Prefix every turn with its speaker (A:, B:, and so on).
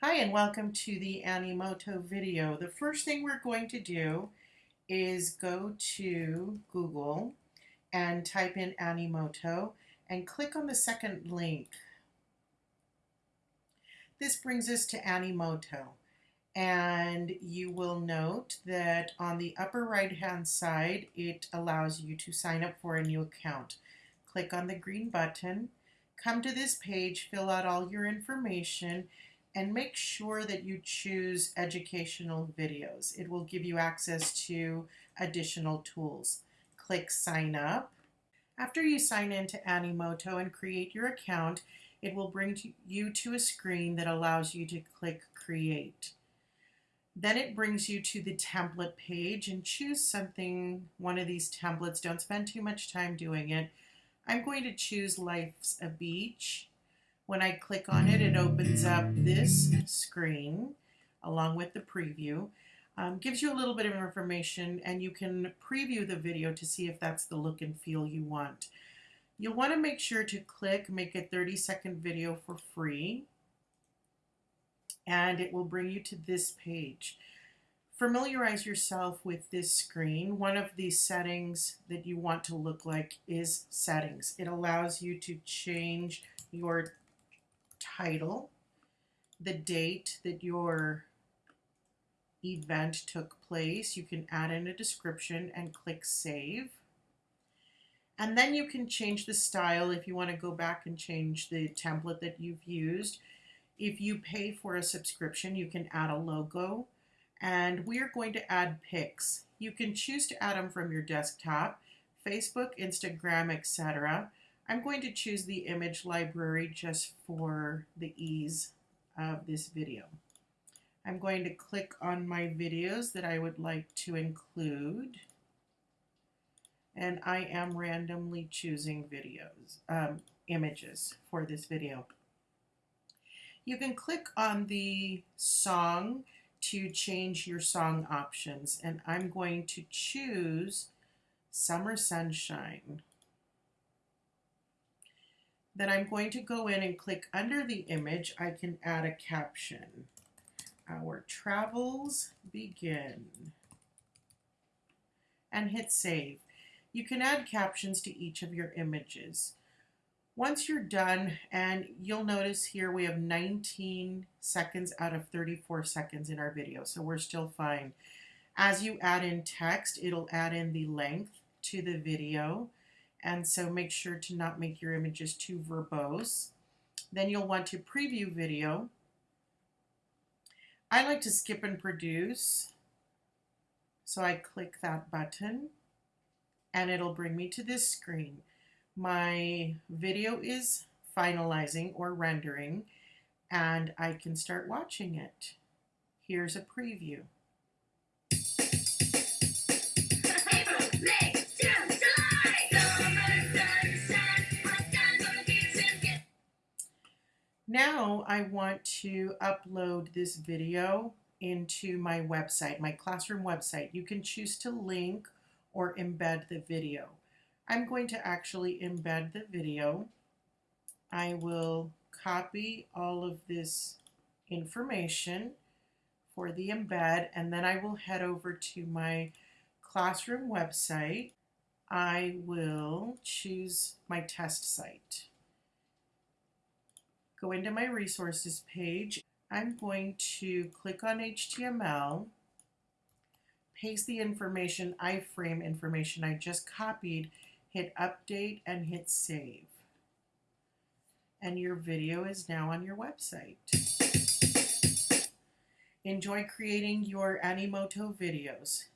A: Hi and welcome to the Animoto video. The first thing we're going to do is go to Google and type in Animoto and click on the second link. This brings us to Animoto and you will note that on the upper right hand side it allows you to sign up for a new account. Click on the green button, come to this page, fill out all your information and make sure that you choose educational videos. It will give you access to additional tools. Click sign up. After you sign into Animoto and create your account, it will bring you to a screen that allows you to click create. Then it brings you to the template page and choose something, one of these templates. Don't spend too much time doing it. I'm going to choose Life's a Beach when I click on it, it opens up this screen along with the preview. Um, gives you a little bit of information and you can preview the video to see if that's the look and feel you want. You'll want to make sure to click make a 30 second video for free and it will bring you to this page. Familiarize yourself with this screen. One of the settings that you want to look like is settings. It allows you to change your title, the date that your event took place. You can add in a description and click save. And then you can change the style if you want to go back and change the template that you've used. If you pay for a subscription, you can add a logo. And we are going to add pics. You can choose to add them from your desktop, Facebook, Instagram, etc. I'm going to choose the image library just for the ease of this video. I'm going to click on my videos that I would like to include and I am randomly choosing videos, um, images for this video. You can click on the song to change your song options and I'm going to choose Summer Sunshine. Then I'm going to go in and click under the image. I can add a caption. Our travels begin. And hit save. You can add captions to each of your images. Once you're done, and you'll notice here we have 19 seconds out of 34 seconds in our video, so we're still fine. As you add in text, it'll add in the length to the video. And so make sure to not make your images too verbose. Then you'll want to preview video. I like to skip and produce. So I click that button and it'll bring me to this screen. My video is finalizing or rendering and I can start watching it. Here's a preview. I want to upload this video into my website, my classroom website. You can choose to link or embed the video. I'm going to actually embed the video. I will copy all of this information for the embed and then I will head over to my classroom website. I will choose my test site go into my resources page. I'm going to click on HTML, paste the information, iframe information I just copied, hit update and hit save. And your video is now on your website. Enjoy creating your Animoto videos.